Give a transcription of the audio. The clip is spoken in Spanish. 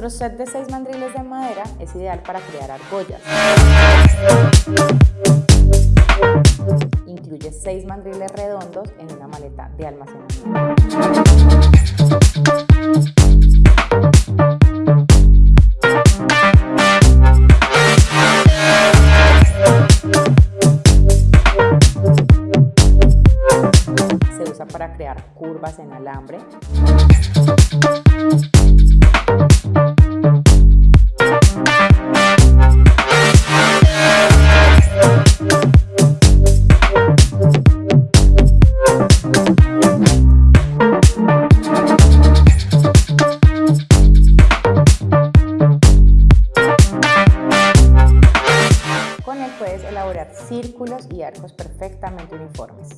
Nuestro set de 6 mandriles de madera es ideal para crear argollas. Incluye 6 mandriles redondos en una maleta de almacenamiento. Se usa para crear curvas en alambre. Puedes elaborar círculos y arcos perfectamente uniformes.